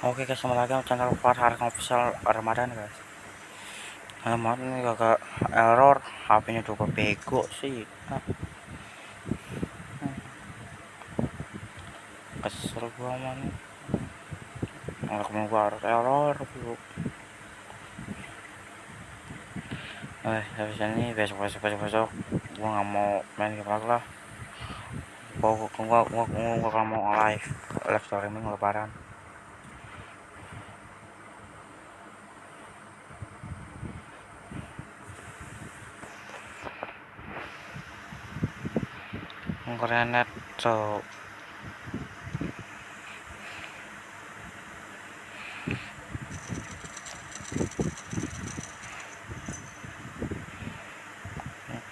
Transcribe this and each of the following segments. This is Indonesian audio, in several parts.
Oke guys, kembali lagi channel Farhar Official Ramadan guys. Alamat ini agak error, HP-nya juga bego sih. Kesel gua man. Nggak ke mana gua harus error bro. Eh, habis ini besok besok besok besok gua nggak mau main game lah. Gua gua gua gua, gua, mau live live streaming lebaran. Koreanet so.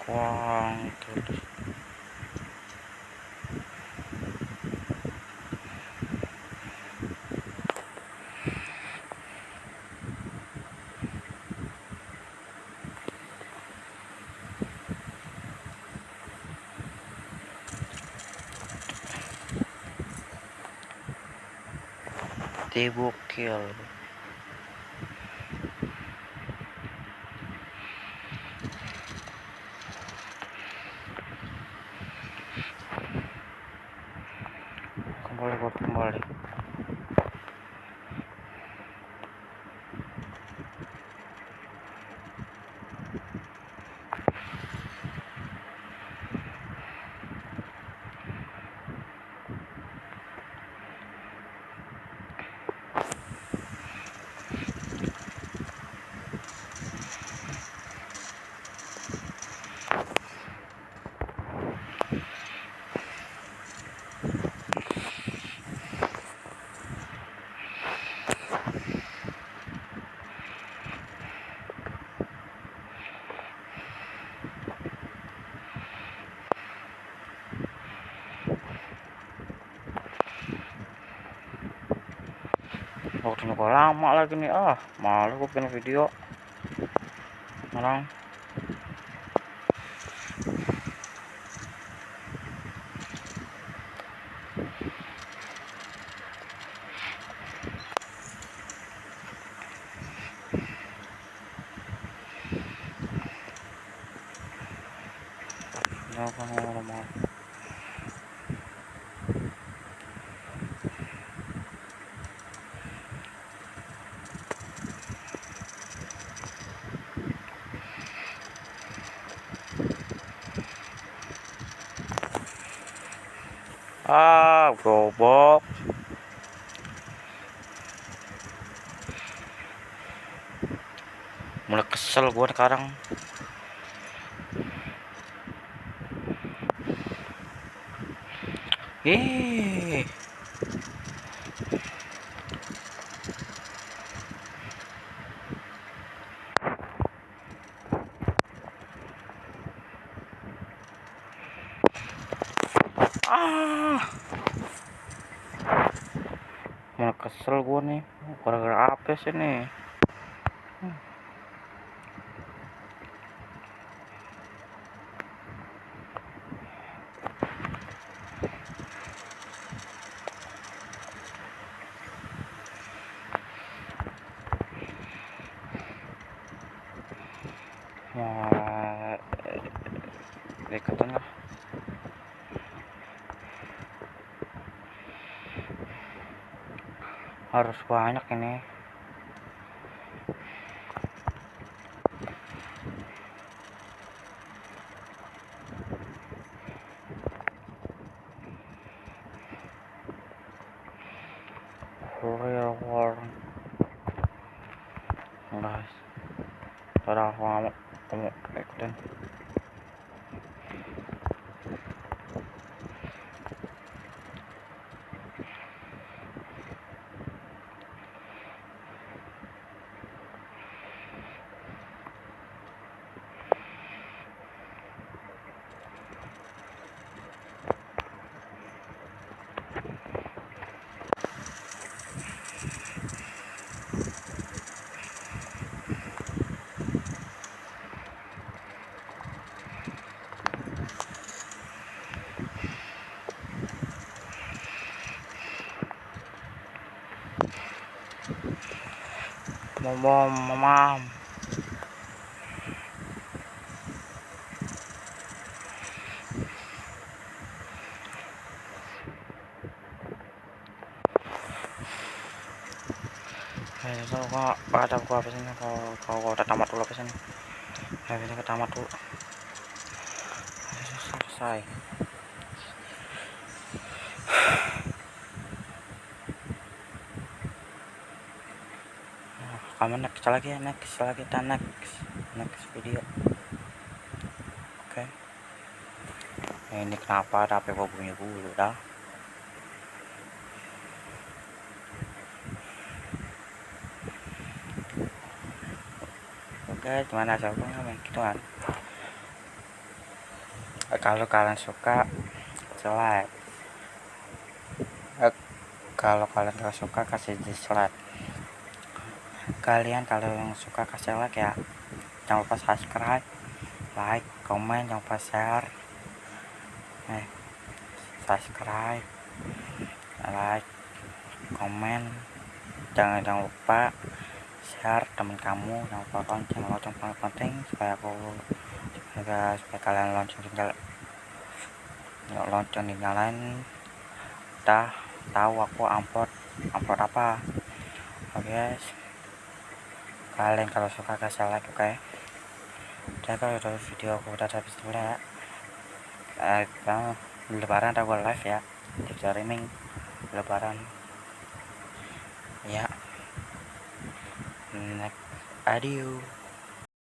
Kuang terus dibukil kembali buat kembali waktunya kok lama lagi nih. Ah malu gue bikin video. Malang Jangan ngomong ah gobok mulai kesel gue sekarang. Ih. ah mau kesel gue nih. Gara-gara apa sih nih? Mau deketan lah harus banyak ini. Real world guys ako nga kamu ikutin mom mom mom Eh, so gua baca gua apa kalau kalau udah tamat dulu apa. Eh, ini ke tamat dulu. Selesai. Kamu next lagi ya next lagi kita next next video oke. Okay. ini kenapa ada HP bunyi dulu dah? Oke okay, gimana jawabannya gitu kan? Kalau kalian suka like kalau kalian gak suka kasih dislike kalian kalau yang suka kasih like ya jangan lupa subscribe like komen jangan lupa share. Eh subscribe like komen. Jangan jangan lupa share teman kamu jangan lupa lonceng lonceng paling penting supaya aku supaya, supaya kalian lonceng tinggal lonceng dinyalain dah tahu aku upload upload apa. Oke okay, kalian kalau suka kasih like oke? Okay? dan kalau udah video aku udah habis dulu ya. Eh lebaran ada gue live ya. Di streaming. Lebaran. Ya. Next. Adieu